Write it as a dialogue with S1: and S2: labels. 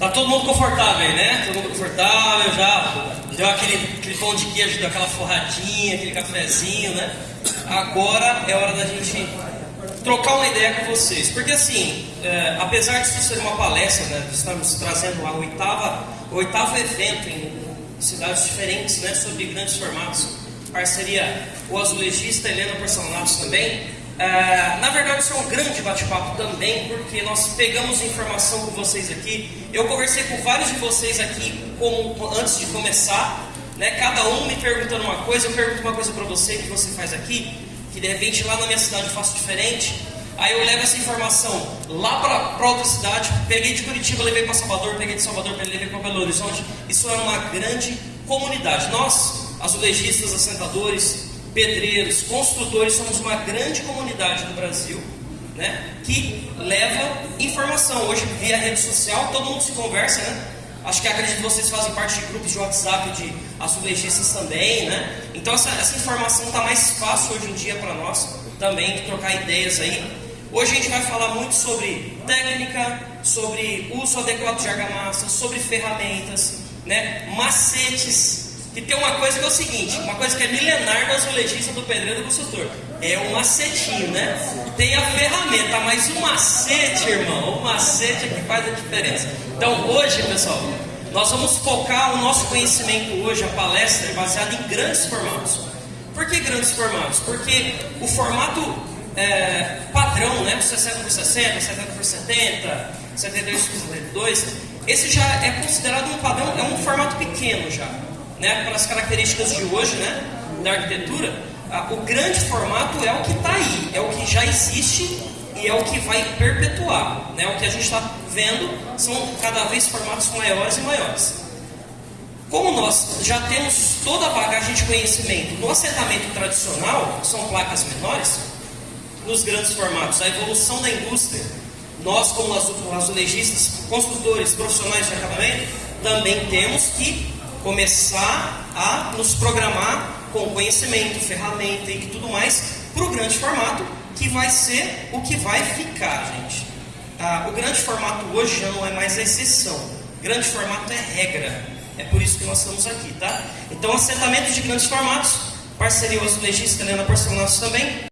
S1: Tá todo mundo confortável aí, né? Todo mundo confortável, já deu aquele, aquele pão de queijo, deu aquela forradinha, aquele cafezinho, né? Agora é hora da gente trocar uma ideia com vocês. Porque assim, é, apesar disso ser uma palestra, né? Estamos trazendo a oitava, oitavo evento em cidades diferentes, né? Sobre grandes formatos. Parceria o azulejista Helena Porcelanatos também. É, na verdade, isso é um grande bate-papo também, porque nós pegamos informação com vocês aqui. Eu conversei com vários de vocês aqui antes de começar, né? cada um me perguntando uma coisa. Eu pergunto uma coisa para você que você faz aqui, que de repente lá na minha cidade eu faço diferente. Aí eu levo essa informação lá para outra cidade, peguei de Curitiba, levei para Salvador, peguei de Salvador, levei para Belo Horizonte. Isso é uma grande comunidade. Nós, azulejistas, assentadores, pedreiros, construtores, somos uma grande comunidade no Brasil né, que leva informação. Hoje, via rede social, todo mundo se conversa, né? Acho que acredito que vocês fazem parte de grupos de WhatsApp de azulejistas também, né? Então essa, essa informação está mais fácil hoje em dia para nós também de trocar ideias aí. Hoje a gente vai falar muito sobre técnica, sobre uso adequado de argamassa, sobre ferramentas, né? macetes que tem uma coisa que é o seguinte, uma coisa que é milenar do azulejista, do pedreiro do construtor. É um macetinho, né? Tem a ferramenta, mas o macete, irmão, o macete é que faz a diferença. Então hoje, pessoal, nós vamos focar o nosso conhecimento hoje, a palestra, é baseada em grandes formatos. Por que grandes formatos? Porque o formato é, padrão, né? 60 por 60, 70 por 70, 72 por 72, esse já é considerado um padrão, é um formato pequeno já né, pelas características de hoje né, da arquitetura, o grande formato é o que está aí, é o que já existe e é o que vai perpetuar. Né? O que a gente está vendo são cada vez formatos maiores e maiores. Como nós já temos toda a bagagem de conhecimento no assentamento tradicional, são placas menores, nos grandes formatos, a evolução da indústria, nós como azulejistas, construtores, profissionais de acabamento, também temos que começar a nos programar com conhecimento, ferramenta e tudo mais para o grande formato, que vai ser o que vai ficar, gente. Ah, o grande formato hoje já não é mais a exceção. Grande formato é regra. É por isso que nós estamos aqui, tá? Então, assentamento de grandes formatos, parceria azulejista Helena Porcelanatos também,